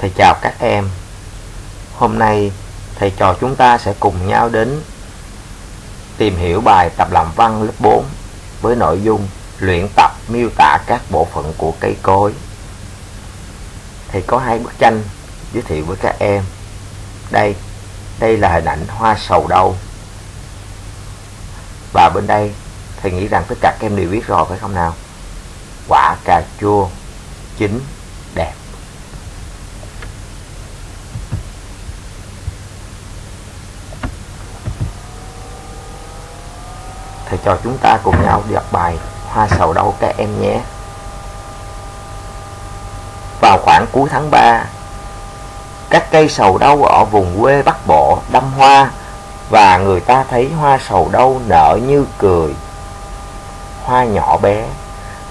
Thầy chào các em. Hôm nay thầy trò chúng ta sẽ cùng nhau đến tìm hiểu bài tập làm văn lớp 4 với nội dung luyện tập miêu tả các bộ phận của cây cối. Thầy có hai bức tranh giới thiệu với các em. Đây, đây là hình ảnh hoa sầu đâu. Và bên đây, thầy nghĩ rằng tất cả các em đều biết rồi phải không nào? Quả cà chua chín đẹp. Thầy cho chúng ta cùng nhau đọc bài Hoa sầu đâu các em nhé. Vào khoảng cuối tháng 3, các cây sầu đâu ở vùng quê Bắc Bộ đâm hoa và người ta thấy hoa sầu đâu nở như cười. Hoa nhỏ bé,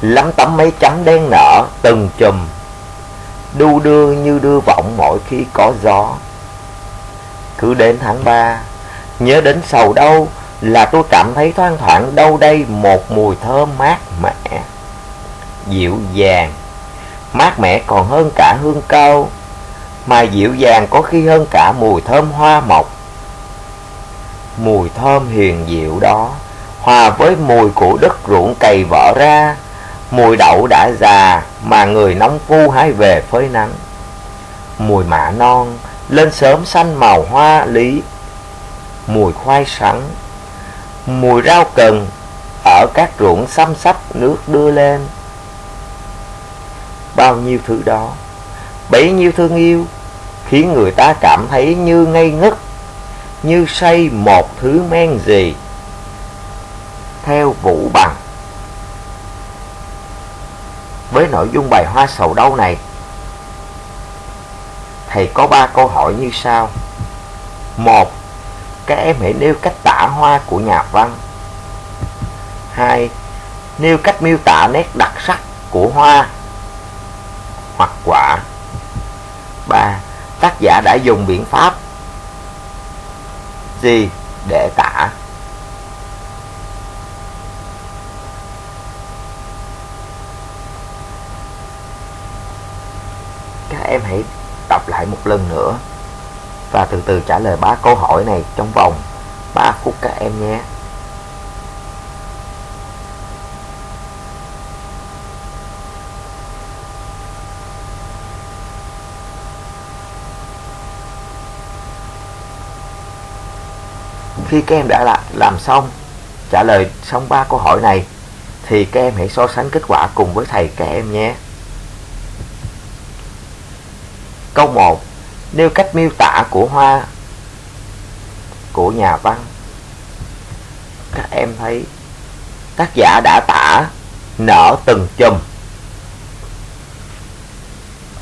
lắm tấm mấy chấm đen nở từng chùm, đu đưa như đưa vọng mỗi khi có gió. Cứ đến tháng 3, nhớ đến sầu đâu là tôi cảm thấy thoang thoảng đâu đây một mùi thơm mát mẻ, dịu dàng, mát mẻ còn hơn cả hương cao, mà dịu dàng có khi hơn cả mùi thơm hoa mộc. Mùi thơm hiền dịu đó, hòa với mùi của đất ruộng cày vỡ ra, mùi đậu đã già mà người nông phu hái về phơi nắng. Mùi mạ non lên sớm xanh màu hoa lý, mùi khoai sắn mùi rau cần ở các ruộng xăm sắp nước đưa lên. Bao nhiêu thứ đó, bấy nhiêu thương yêu, khiến người ta cảm thấy như ngây ngất, như say một thứ men gì. Theo Vũ Bằng Với nội dung bài hoa sầu đâu này, thầy có ba câu hỏi như sau. Một, các em hãy nêu cách hoa của nhà văn. 2. Nêu cách miêu tả nét đặc sắc của hoa hoặc quả. 3. Tác giả đã dùng biện pháp gì để tả? Các em hãy đọc lại một lần nữa và từ từ trả lời ba câu hỏi này trong vòng 3 phút các em nhé. Khi các em đã làm xong, trả lời xong ba câu hỏi này, thì các em hãy so sánh kết quả cùng với thầy các em nhé. Câu 1 nêu cách miêu tả của hoa của nhà văn em thấy tác giả đã tả nở từng chùm.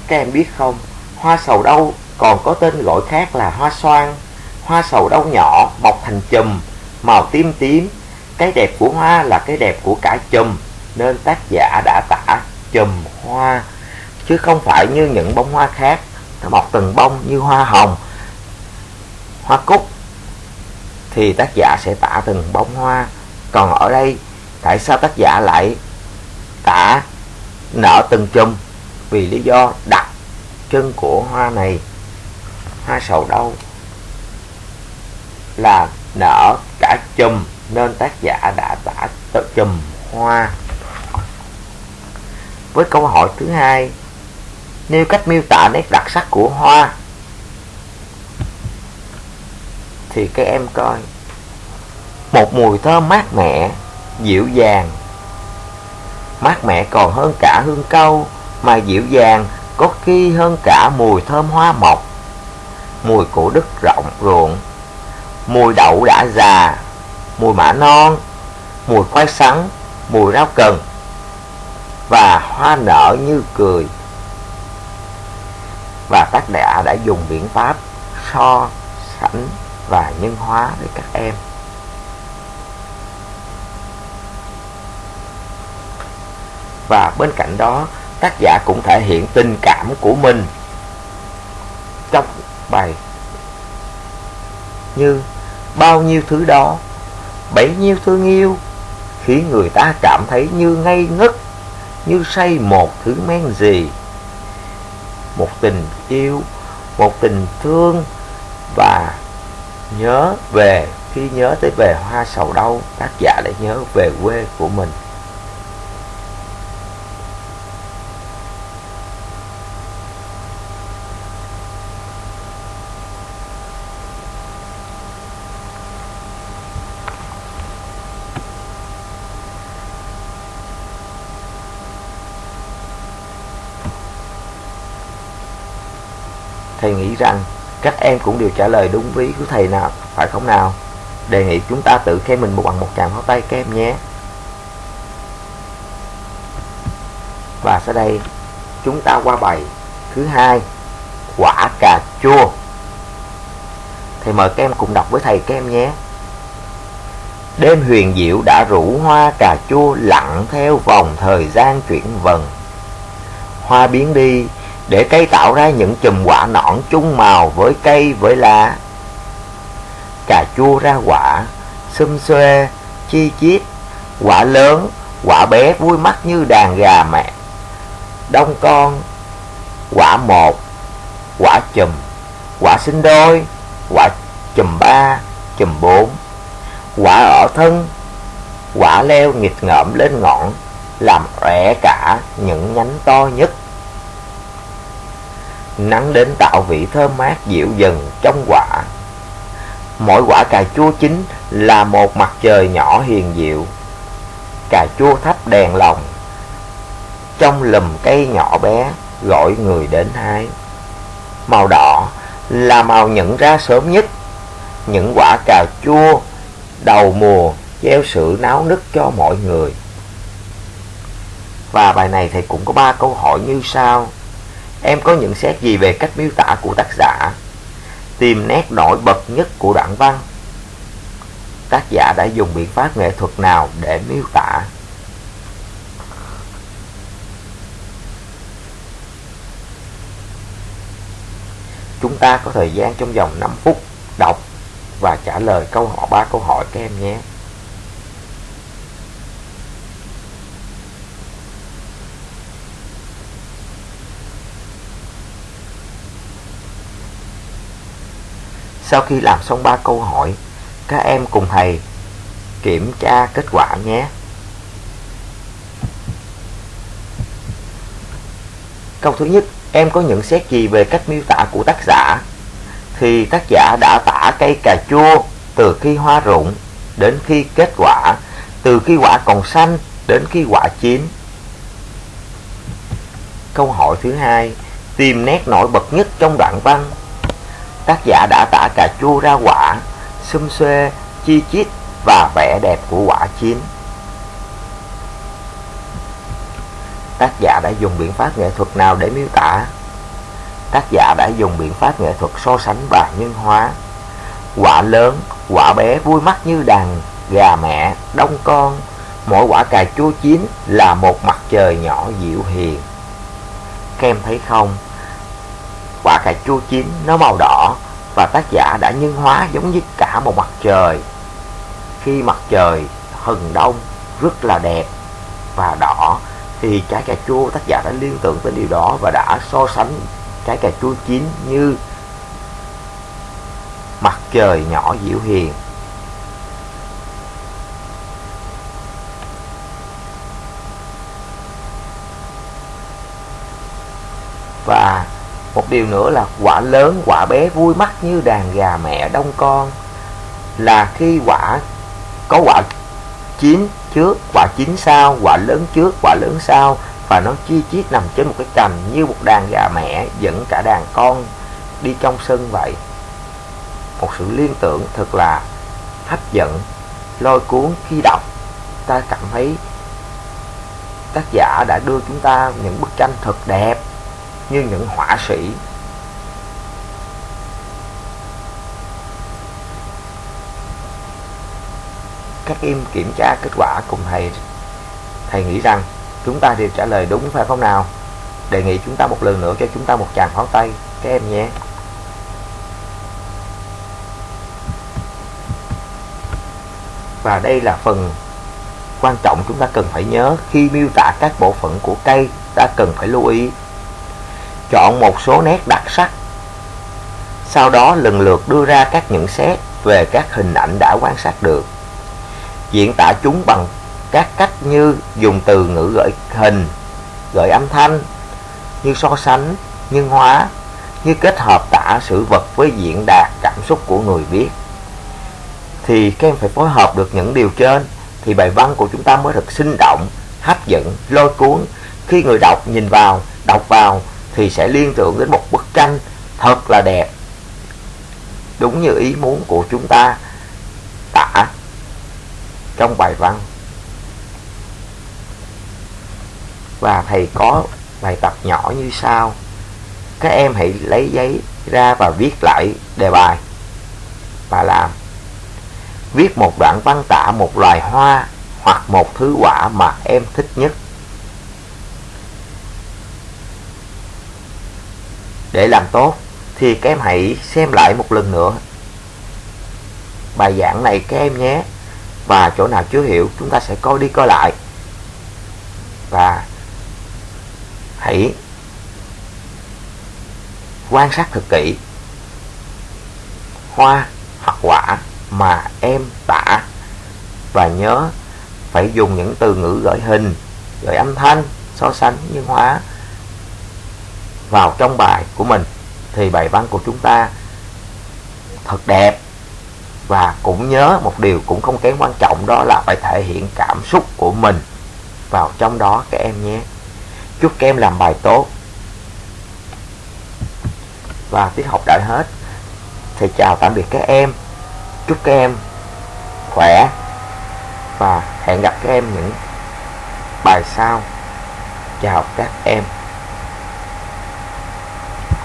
Các em biết không, hoa sầu đâu còn có tên gọi khác là hoa xoan. Hoa sầu đâu nhỏ mọc thành chùm, màu tím tím. Cái đẹp của hoa là cái đẹp của cả chùm, nên tác giả đã tả chùm hoa. Chứ không phải như những bông hoa khác, nó mọc từng bông như hoa hồng, hoa cúc thì tác giả sẽ tả từng bông hoa. Còn ở đây, tại sao tác giả lại tả nở từng chùm? Vì lý do đặc trưng của hoa này, hoa sầu đâu là nở cả chùm nên tác giả đã tả tự chùm hoa. Với câu hỏi thứ hai, nêu cách miêu tả nét đặc sắc của hoa thì các em coi. Một mùi thơm mát mẻ, dịu dàng. Mát mẻ còn hơn cả hương câu, mà dịu dàng, có khi hơn cả mùi thơm hoa mộc. Mùi của đất rộng ruộng. Mùi đậu đã già. Mùi mã non. Mùi khoai sắn. Mùi rau cần. Và hoa nở như cười. Và tác giả đã dùng biện pháp so sánh và nhân hóa để các em. Và bên cạnh đó, tác giả cũng thể hiện tình cảm của mình trong bài như bao nhiêu thứ đó, bấy nhiêu thương yêu khiến người ta cảm thấy như ngây ngất, như say một thứ men gì. Một tình yêu, một tình thương và nhớ về, khi nhớ tới về hoa sầu đâu tác giả lại nhớ về quê của mình. Thầy nghĩ rằng các em cũng đều trả lời đúng ý của thầy nào, phải không nào? Đề nghị chúng ta tự khen mình một bằng một tràng pháo tay các em nhé. Và sau đây, chúng ta qua bài thứ hai, quả cà chua. Thầy mời các em cùng đọc với thầy các em nhé. Đêm huyền diệu đã rủ hoa cà chua lặng theo vòng thời gian chuyển vần. Hoa biến đi để cây tạo ra những chùm quả nõn chung màu với cây với lá. Cà chua ra quả, xum xuê, chi chít, quả lớn, quả bé vui mắt như đàn gà mẹ. Đông con, quả một, quả chùm, quả sinh đôi, quả chùm ba, chùm bốn, quả ở thân, quả leo nghịch ngợm lên ngọn, làm rẽ cả những nhánh to nhất Nắng đến tạo vị thơm mát dịu dần trong quả. Mỗi quả cà chua chín là một mặt trời nhỏ hiền diệu Cà chua thắp đèn lòng Trong lùm cây nhỏ bé gọi người đến hái. Màu đỏ là màu nhận ra sớm nhất. Những quả cà chua đầu mùa gieo sự náo nức cho mọi người. Và bài này thì cũng có ba câu hỏi như sau. Em có nhận xét gì về cách miêu tả của tác giả? Tìm nét nổi bật nhất của đoạn văn. Tác giả đã dùng biện pháp nghệ thuật nào để miêu tả? Chúng ta có thời gian trong vòng 5 phút đọc và trả lời câu hỏi, ba câu hỏi các em nhé. Sau khi làm xong ba câu hỏi, các em cùng thầy kiểm tra kết quả nhé. Câu thứ nhất, em có nhận xét gì về cách miêu tả của tác giả? Thì tác giả đã tả cây cà chua từ khi hoa rụng đến khi kết quả, từ khi quả còn xanh đến khi quả chín. Câu hỏi thứ hai, tìm nét nổi bật nhất trong đoạn văn tác giả đã tả cà chua ra quả, xum xuê, chi chít và vẻ đẹp của quả chín. Tác giả đã dùng biện pháp nghệ thuật nào để miêu tả? Tác giả đã dùng biện pháp nghệ thuật so sánh và nhân hóa. Quả lớn, quả bé vui mắt như đàn gà mẹ, đông con. Mỗi quả cà chua chín là một mặt trời nhỏ dịu hiền. Các em thấy không? Quả cà chua chín nó màu đỏ và tác giả đã nhân hóa giống như cả một mặt trời. Khi mặt trời hừng đông, rất là đẹp và đỏ, thì trái cà chua tác giả đã liên tưởng tới điều đó và đã so sánh trái cà chua chín như mặt trời nhỏ dịu hiền và một điều nữa là quả lớn, quả bé vui mắt như đàn gà mẹ đông con. Là khi quả, có quả chín trước, quả chín sau, quả lớn trước, quả lớn sau, và nó chi chít nằm trên một cái cành như một đàn gà mẹ dẫn cả đàn con đi trong sân vậy. Một sự liên tưởng thật là hấp dẫn, lôi cuốn khi đọc, ta cảm thấy tác giả đã đưa chúng ta những bức tranh thật đẹp như những họa sĩ. Các em kiểm tra kết quả cùng thầy. Thầy nghĩ rằng chúng ta đều trả lời đúng phải không nào? Đề nghị chúng ta một lần nữa cho chúng ta một tràng pháo tay, các em nhé. Và đây là phần quan trọng chúng ta cần phải nhớ khi miêu tả các bộ phận của cây, ta cần phải lưu ý chọn một số nét đặc sắc. Sau đó lần lượt đưa ra các nhận xét về các hình ảnh đã quan sát được. Diễn tả chúng bằng các cách như dùng từ ngữ gợi hình, gợi âm thanh, như so sánh nhân hóa, như kết hợp tả sự vật với diễn đạt cảm xúc của người viết. Thì các em phải phối hợp được những điều trên, thì bài văn của chúng ta mới thật sinh động, hấp dẫn, lôi cuốn khi người đọc nhìn vào, đọc vào thì sẽ liên tưởng đến một bức tranh thật là đẹp. Đúng như ý muốn của chúng ta tả trong bài văn. Và thầy có bài tập nhỏ như sau. Các em hãy lấy giấy ra và viết lại đề bài. Và làm, viết một đoạn văn tả một loài hoa hoặc một thứ quả mà em thích nhất. Để làm tốt, thì các em hãy xem lại một lần nữa. Bài giảng này các em nhé. Và chỗ nào chưa hiểu, chúng ta sẽ coi đi coi lại. Và hãy quan sát thật kỹ. Hoa hoặc quả mà em tả. Và nhớ phải dùng những từ ngữ gợi hình, gợi âm thanh, so sánh như hóa vào trong bài của mình, thì bài văn của chúng ta thật đẹp. Và cũng nhớ một điều cũng không kém quan trọng đó là phải thể hiện cảm xúc của mình vào trong đó các em nhé. Chúc các em làm bài tốt. Và tiết học đã hết. Thầy chào tạm biệt các em. Chúc các em khỏe. Và hẹn gặp các em những bài sau. Chào các em.